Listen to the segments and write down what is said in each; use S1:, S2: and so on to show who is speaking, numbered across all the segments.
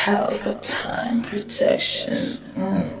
S1: Palpatine protection. Mm.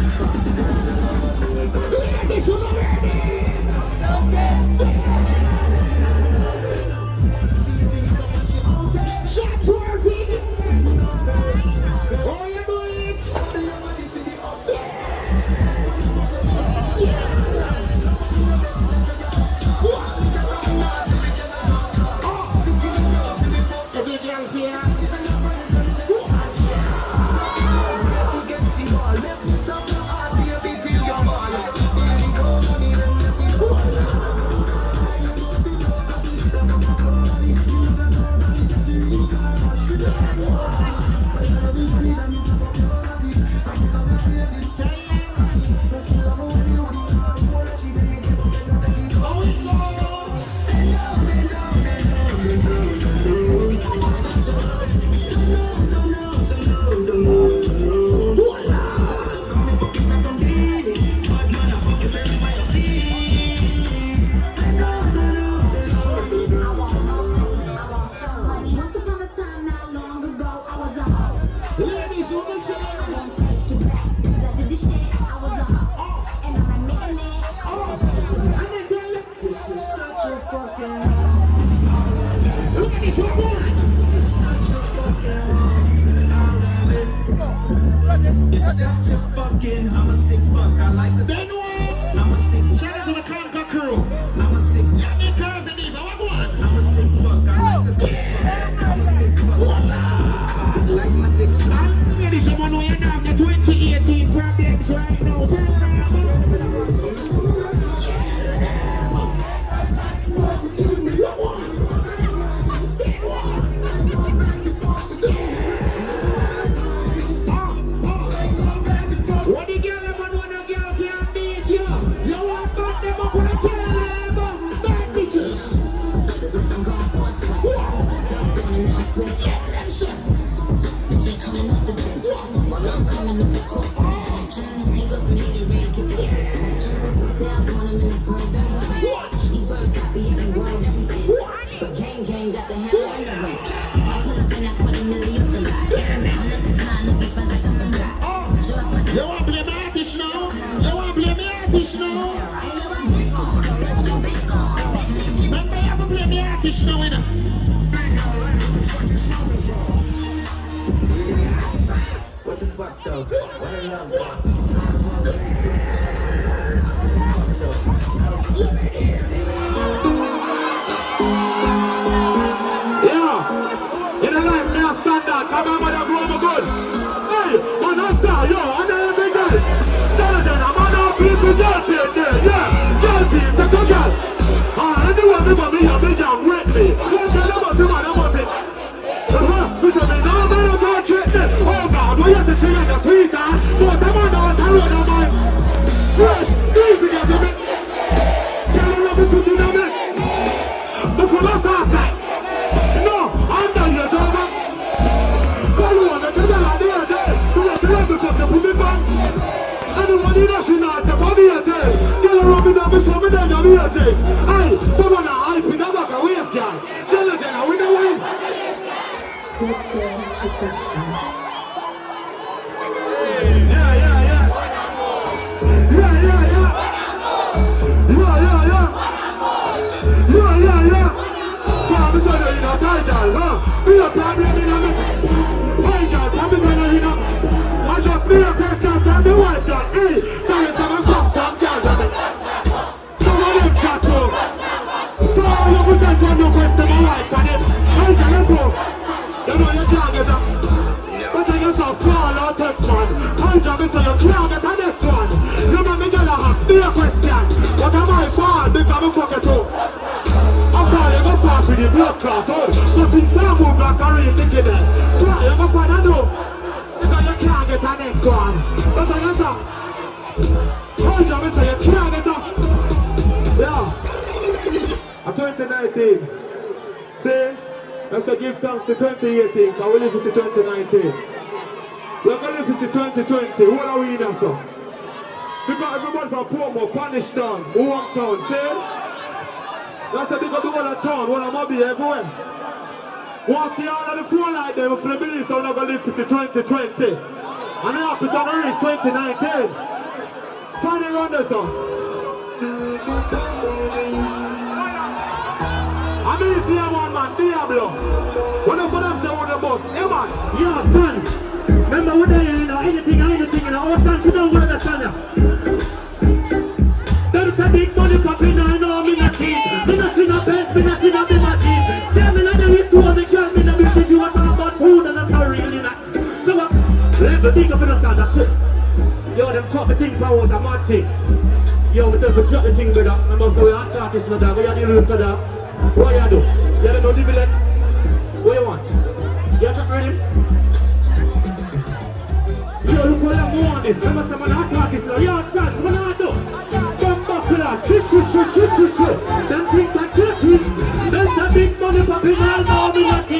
S2: Remember, you have to play me artist now, innit? What the fuck though? What I love though?
S3: Side, girl, a problem in a me. Hey, girl, to the inner. I just be a question from the girl. Hey, sorry, some some some girl, girl. Some of them catch you. So all of a from my wife. Hey, girl, let's. You know you can't get up. But I guess I'll call or text man. Hey, girl, me you can't get a one. You know me, girl, I have be a question. What am I for? Because me fuck it up. The clot, oh. So since I move like a real there Try, a Because you can't get a next one. But I guess I'm Hold you can't get a Yeah. A 2019 See? Let's say give thanks to 2018 Because we live to 2019 We're going to live to 2020 What are we in now, so? Because everybody from Pomo, Punish Town, Wong Town, see? That's a big up the whole of town, Mobby everywhere. Want to see all of the phone like them for the so we're not going to live to see 2020. And the office to reach 2019. Find it around son. I mean, if you have one man, Diablo. When I put on the bus, hey man, yeah, sons. Remember when they, you know, anything, anything, you know, our sons, you don't understand ya. Me think up in the stand, that shit. Yo, them cut the thing power, the mad thing. Yo, we tell you drop the thing, brother. Remember, so we are artists, dog. We are the rules, dog. What you do? You don't know the? What you want? You have to ready? Yo, look what I'm on this. Remember, some of the hot artists, no. Yo, son, what I do? Bumbuckler, shit, shit, shit, shit, shit, shit. Them that you're kids. There's a big money popping all now, me not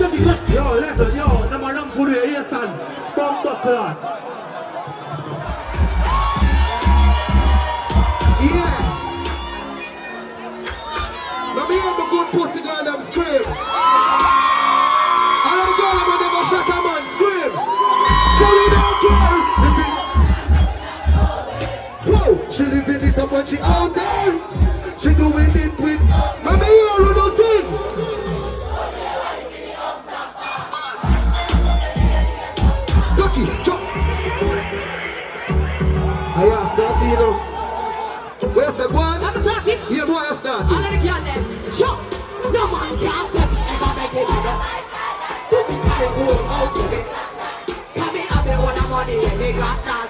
S3: to be good. Yo,
S4: Jump. I asked that, you know. Where's the one?
S5: I'm it.
S4: Yeah, boy, I start.
S5: All of the girls them. Sure. No man can tell me if I make it better. Do me carry go out to it. Come in, I've been one of money they got that.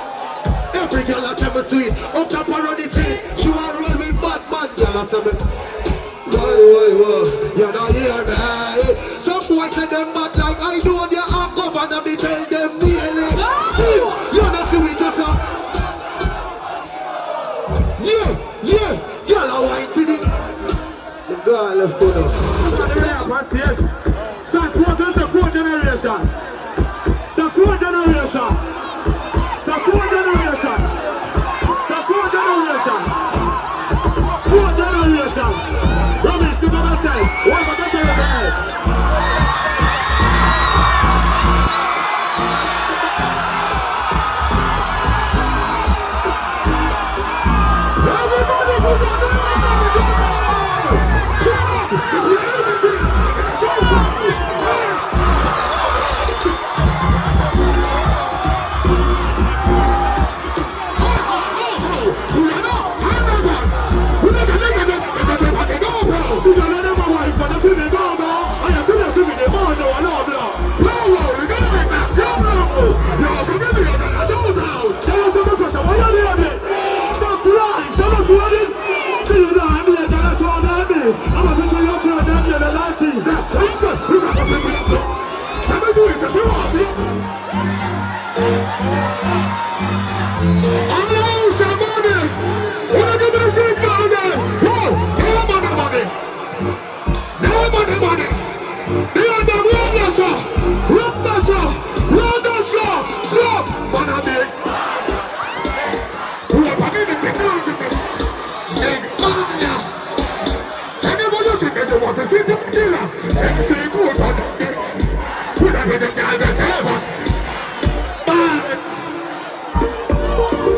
S5: Every girl a
S4: say me sweet, up top around the street, she want roll with bad man, girl a say me. Why, why, why, you don't hear me? Some boys say them mad like I know they are governor, me tell them nearly.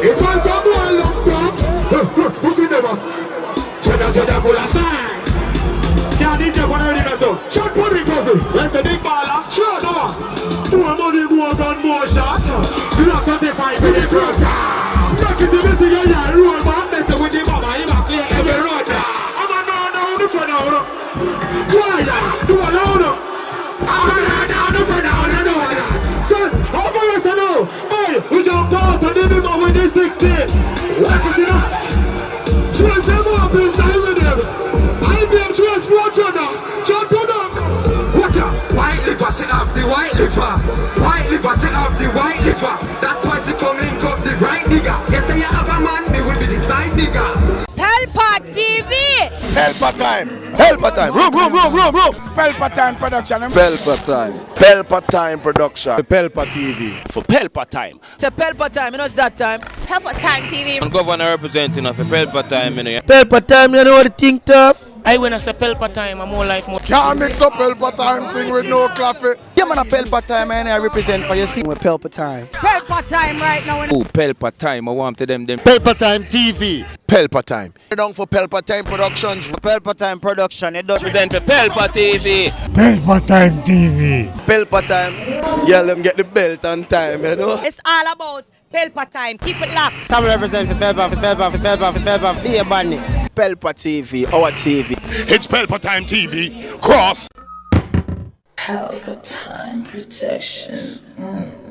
S3: It's
S4: one some boy locked up. Pussy never. Cheddar, cheddar, full of side.
S3: Can't DJ for the ready to
S4: Shot body cover.
S3: Where's the big baller?
S4: Shot.
S3: Come on. More money, more gun, more shot. Block 35
S4: With
S3: with
S4: the
S3: the
S4: crowd.
S3: Knock it to the and then we go with the 16. What is it up?
S4: Chase them up inside with them. I be chase fortune now. Jump. Watch out. White liver, sit off the white liver. White liver, sit off the white liver. That's why she come up the right nigga. Yes, I have a man, me will be the side nigga.
S6: Pelpa
S7: time. Pelpa time. Room, room, room, room, room. Pelpa time production. Eh? Pelpa time. Pelpa time production. Pelpa TV.
S2: For Pelpa time.
S6: It's a Pelpa time, you know it's that time.
S8: Pelpa Time TV.
S2: And governor representing of Pelpa time, you know.
S7: Pelpa time, you know what the thing tough?
S9: I when I say Pelpa time, I'm more like more.
S7: Can't mix up Pelpa time thing with no coffee. Yeah, man, a Pelpa time, and I represent for you. See, with Pelpa time.
S6: Pelpa time right now.
S2: Oh, Pelpa time. I want to them them.
S7: Pelpa time TV. Pelpa time. You're Down for Pelpa time productions. Pelpa time production. It does
S2: Represent for Pelpa TV.
S7: Pelpa time TV. Pelpa time. Yeah, let them get the belt on time, you know.
S6: It's all about Pelpa time. Keep it locked.
S7: Come represent for Pelpa, for Pelpa, for Pelpa, for Pelpa, for the badness. Pelpa TV, our TV. It's Pelpa Time TV. Cross.
S1: Help time protection. Mm.